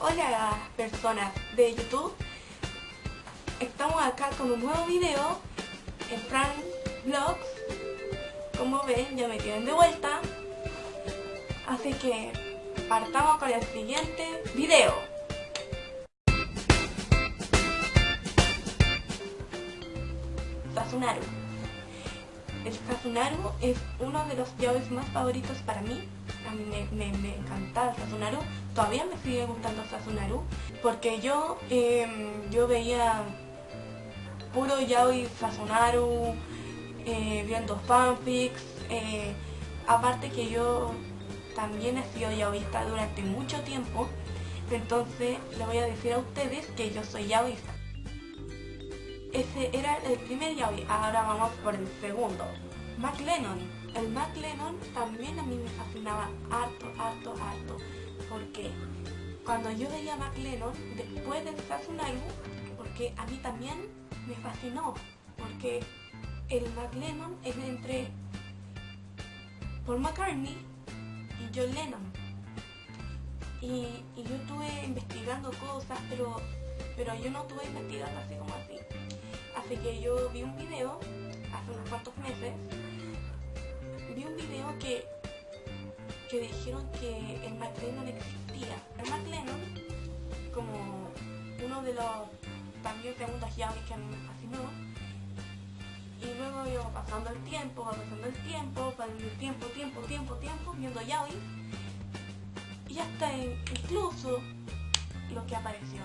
Hola personas de YouTube. Estamos acá con un nuevo video en Frank Vlogs Como ven ya me tienen de vuelta. Así que partamos con el siguiente video. Sasunaru el Sasunaru es uno de los yaois más favoritos para mí. A mí me, me, me encanta el Sasunaru. Todavía me sigue gustando Sasunaru. Porque yo, em, yo veía puro yaoi Sasunaru, eh, viendo fanfics. Eh, aparte que yo también he sido yaoista durante mucho tiempo. Entonces le voy a decir a ustedes que yo soy yaoista. Ese era el primer yaoi, ahora vamos por el segundo. Mac Lennon. El Mac Lennon también a mí me fascinaba harto, harto, harto. Porque cuando yo veía Mac Lennon, después de Sasunaru, porque a mí también me fascinó. Porque el Mac Lennon es entre Paul McCartney y John Lennon. Y, y yo estuve investigando cosas, pero, pero yo no estuve investigando así como así. Así que yo vi un video hace unos cuantos meses, vi un video que, que dijeron que el McLennan existía. El McLennan, como uno de los también segundos yaoi que a mí me fascinó, y luego iba pasando el tiempo, pasando el tiempo, pasando el tiempo, tiempo, tiempo, tiempo, viendo yaoi, y hasta incluso lo que apareció.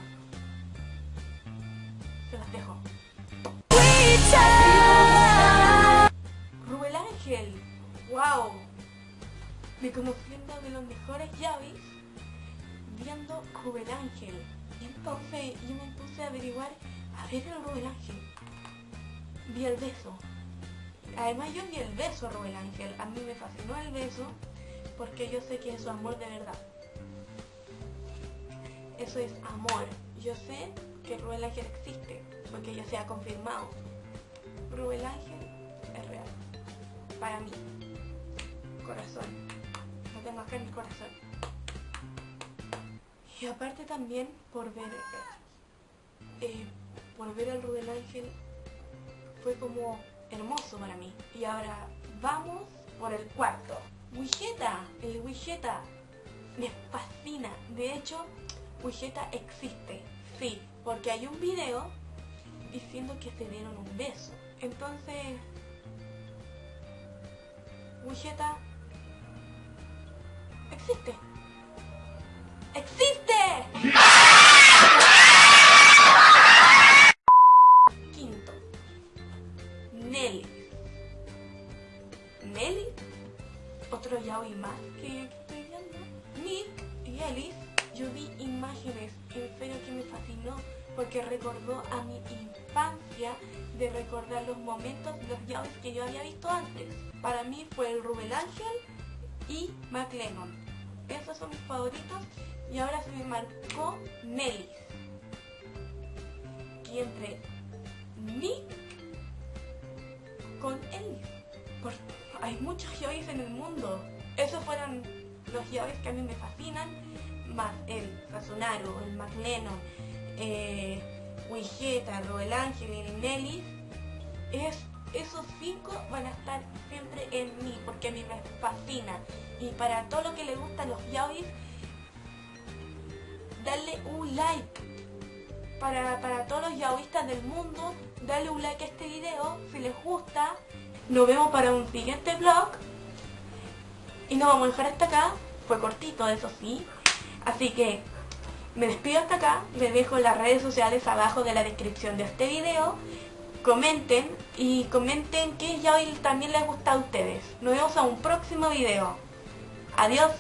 Se las dejo. Me conocí uno de los mejores yavis viendo Rubel Ángel. Y entonces yo me puse a averiguar, a ver el Rubel Ángel. Vi el beso. Además yo vi el beso a Rubel Ángel. A mí me fascinó el beso porque yo sé que es su amor de verdad. Eso es amor. Yo sé que Rubel Ángel existe porque ya se ha confirmado. Rubel Ángel es real. Para mí. Corazón. Tengo acá en mi corazón. Y aparte también por ver eh, por ver al Rubel Ángel fue como hermoso para mí. Y ahora vamos por el cuarto. Wigeta, el me fascina. De hecho, Wigeta existe, sí, porque hay un video diciendo que se dieron un beso. Entonces, Wigeta existe. ¡Existe! Quinto, Nelly. Nelly, otro yaoi más que estoy viendo. Nick y Ellis, yo vi imágenes, en serio que me fascinó porque recordó a mi infancia de recordar los momentos, los yaois que yo había visto antes. Para mí fue el Rubel Ángel y McLennan. Esos son mis favoritos y ahora se me marcó Nelly. Y entre Nick con Ellis. Porque hay muchos yaois en el mundo. Esos fueron los yaois que a mí me fascinan, más el Sasunaru, el McLennan, eh, Wigeta, Roel Ángel y Nelly, es, esos cinco van a estar siempre en mí, porque a mí me fascina. Y para todo lo que le gustan los yaois, darle un like. Para, para todos los yaoistas del mundo, darle un like a este video si les gusta. Nos vemos para un siguiente vlog. Y nos vamos a dejar hasta acá. Fue cortito, eso sí. Así que me despido hasta acá, les dejo las redes sociales abajo de la descripción de este video. Comenten y comenten qué ya hoy también les gusta a ustedes. Nos vemos a un próximo video. Adiós.